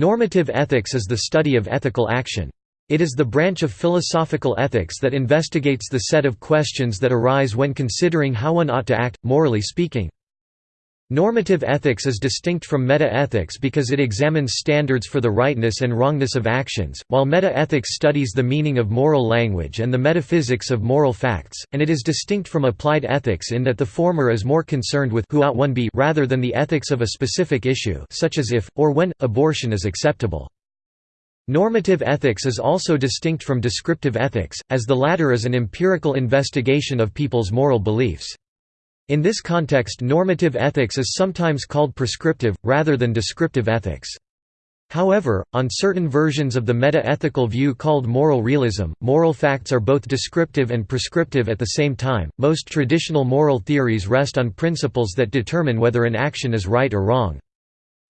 Normative ethics is the study of ethical action. It is the branch of philosophical ethics that investigates the set of questions that arise when considering how one ought to act, morally speaking. Normative ethics is distinct from meta-ethics because it examines standards for the rightness and wrongness of actions, while meta-ethics studies the meaning of moral language and the metaphysics of moral facts, and it is distinct from applied ethics in that the former is more concerned with who ought one be rather than the ethics of a specific issue such as if, or when, abortion is acceptable. Normative ethics is also distinct from descriptive ethics, as the latter is an empirical investigation of people's moral beliefs. In this context normative ethics is sometimes called prescriptive, rather than descriptive ethics. However, on certain versions of the meta-ethical view called moral realism, moral facts are both descriptive and prescriptive at the same time. Most traditional moral theories rest on principles that determine whether an action is right or wrong.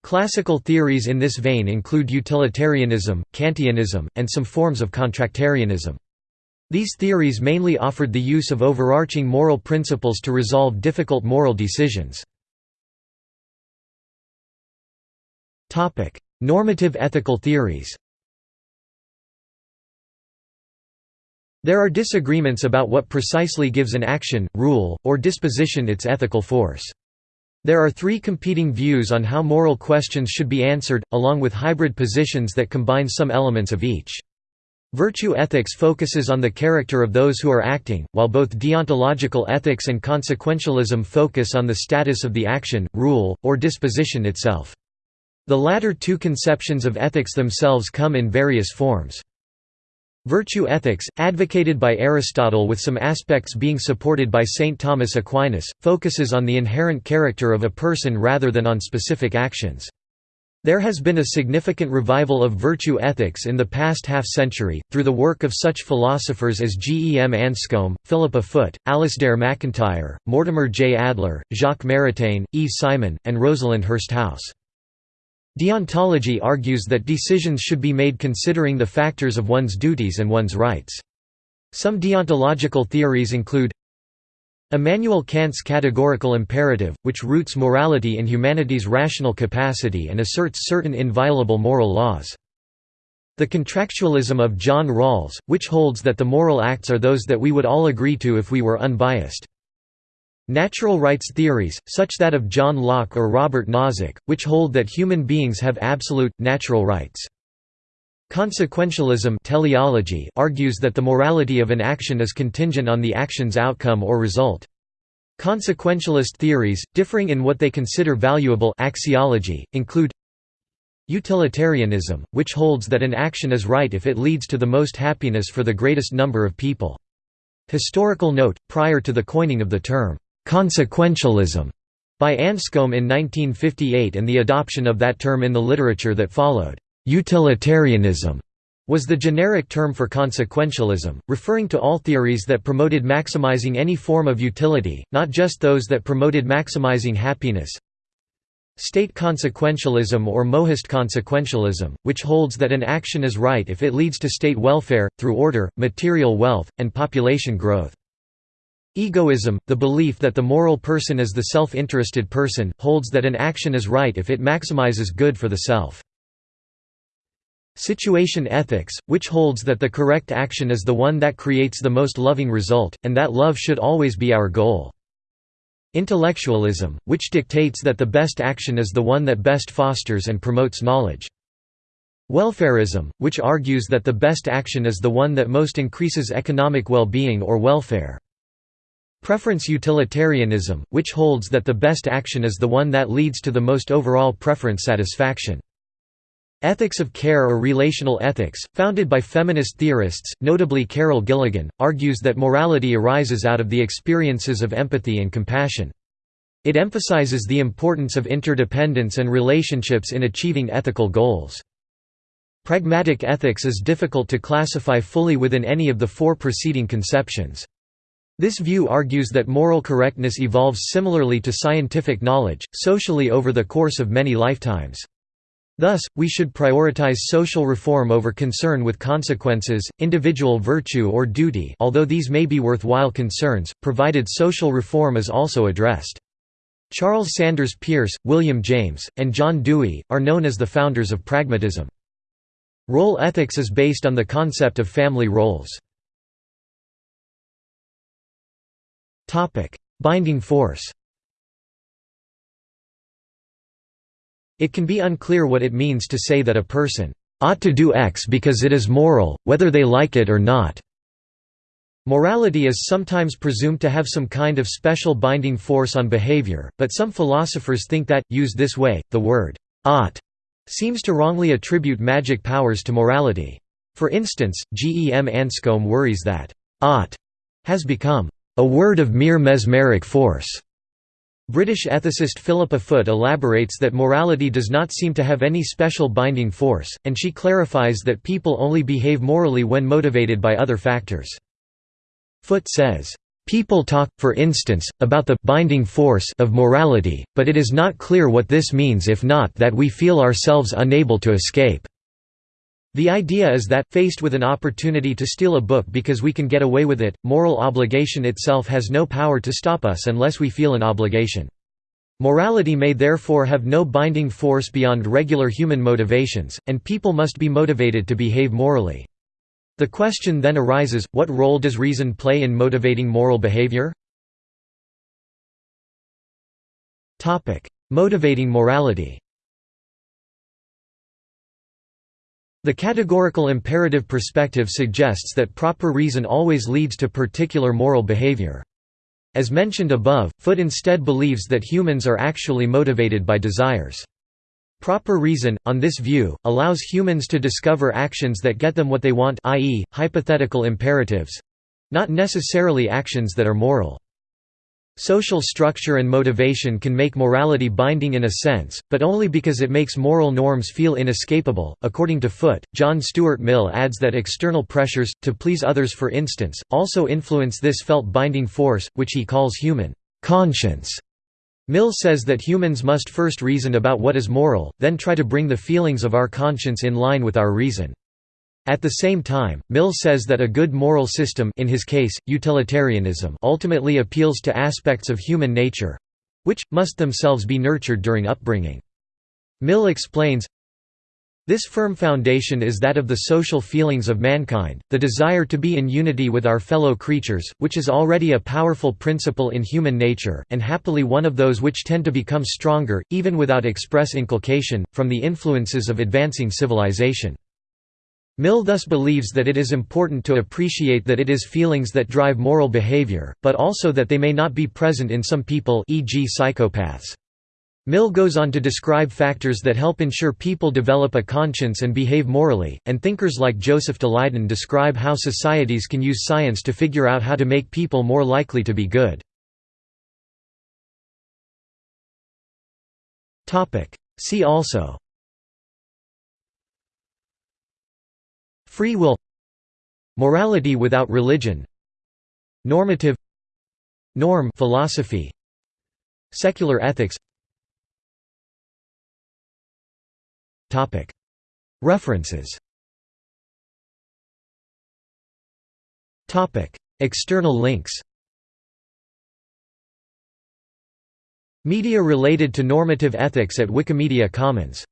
Classical theories in this vein include utilitarianism, Kantianism, and some forms of contractarianism. These theories mainly offered the use of overarching moral principles to resolve difficult moral decisions. Normative ethical theories There are disagreements about what precisely gives an action, rule, or disposition its ethical force. There are three competing views on how moral questions should be answered, along with hybrid positions that combine some elements of each. Virtue ethics focuses on the character of those who are acting, while both deontological ethics and consequentialism focus on the status of the action, rule, or disposition itself. The latter two conceptions of ethics themselves come in various forms. Virtue ethics, advocated by Aristotle with some aspects being supported by St. Thomas Aquinas, focuses on the inherent character of a person rather than on specific actions. There has been a significant revival of virtue ethics in the past half-century, through the work of such philosophers as G. E. M. Anscombe, Philippa Foot, Alasdair MacIntyre, Mortimer J. Adler, Jacques Maritain, E. Simon, and Rosalind Hursthouse. Deontology argues that decisions should be made considering the factors of one's duties and one's rights. Some deontological theories include Immanuel Kant's categorical imperative, which roots morality in humanity's rational capacity and asserts certain inviolable moral laws. The contractualism of John Rawls, which holds that the moral acts are those that we would all agree to if we were unbiased. Natural rights theories, such that of John Locke or Robert Nozick, which hold that human beings have absolute, natural rights. Consequentialism teleology argues that the morality of an action is contingent on the action's outcome or result. Consequentialist theories, differing in what they consider valuable axiology, include Utilitarianism, which holds that an action is right if it leads to the most happiness for the greatest number of people. Historical note, prior to the coining of the term, "'consequentialism' by Anscombe in 1958 and the adoption of that term in the literature that followed. Utilitarianism was the generic term for consequentialism, referring to all theories that promoted maximizing any form of utility, not just those that promoted maximizing happiness. State consequentialism or mohist consequentialism, which holds that an action is right if it leads to state welfare, through order, material wealth, and population growth. Egoism, the belief that the moral person is the self-interested person, holds that an action is right if it maximizes good for the self. Situation ethics, which holds that the correct action is the one that creates the most loving result, and that love should always be our goal. Intellectualism, which dictates that the best action is the one that best fosters and promotes knowledge. Welfarism, which argues that the best action is the one that most increases economic well-being or welfare. Preference utilitarianism, which holds that the best action is the one that leads to the most overall preference satisfaction. Ethics of care or relational ethics, founded by feminist theorists, notably Carol Gilligan, argues that morality arises out of the experiences of empathy and compassion. It emphasizes the importance of interdependence and relationships in achieving ethical goals. Pragmatic ethics is difficult to classify fully within any of the four preceding conceptions. This view argues that moral correctness evolves similarly to scientific knowledge, socially over the course of many lifetimes. Thus, we should prioritize social reform over concern with consequences, individual virtue or duty although these may be worthwhile concerns, provided social reform is also addressed. Charles Sanders Peirce, William James, and John Dewey, are known as the founders of pragmatism. Role ethics is based on the concept of family roles. Binding force It can be unclear what it means to say that a person ought to do X because it is moral, whether they like it or not. Morality is sometimes presumed to have some kind of special binding force on behavior, but some philosophers think that, used this way, the word ought seems to wrongly attribute magic powers to morality. For instance, G. E. M. Anscombe worries that ought has become a word of mere mesmeric force. British ethicist Philippa Foot elaborates that morality does not seem to have any special binding force, and she clarifies that people only behave morally when motivated by other factors. Foot says, People talk, for instance, about the binding force of morality, but it is not clear what this means if not that we feel ourselves unable to escape. The idea is that, faced with an opportunity to steal a book because we can get away with it, moral obligation itself has no power to stop us unless we feel an obligation. Morality may therefore have no binding force beyond regular human motivations, and people must be motivated to behave morally. The question then arises, what role does reason play in motivating moral behavior? Motivating morality The categorical imperative perspective suggests that proper reason always leads to particular moral behavior. As mentioned above, Foot instead believes that humans are actually motivated by desires. Proper reason, on this view, allows humans to discover actions that get them what they want i.e., hypothetical imperatives—not necessarily actions that are moral. Social structure and motivation can make morality binding in a sense, but only because it makes moral norms feel inescapable. According to Foot, John Stuart Mill adds that external pressures, to please others for instance, also influence this felt binding force, which he calls human conscience. Mill says that humans must first reason about what is moral, then try to bring the feelings of our conscience in line with our reason. At the same time, Mill says that a good moral system in his case, utilitarianism ultimately appeals to aspects of human nature—which, must themselves be nurtured during upbringing. Mill explains, this firm foundation is that of the social feelings of mankind, the desire to be in unity with our fellow creatures, which is already a powerful principle in human nature, and happily one of those which tend to become stronger, even without express inculcation, from the influences of advancing civilization. Mill thus believes that it is important to appreciate that it is feelings that drive moral behavior, but also that they may not be present in some people e.g. psychopaths. Mill goes on to describe factors that help ensure people develop a conscience and behave morally, and thinkers like Joseph Daleiden describe how societies can use science to figure out how to make people more likely to be good. See also Free will Morality without religion Normative Norm philosophy Secular ethics. References. External links. Media related to normative ethics at Wikimedia Commons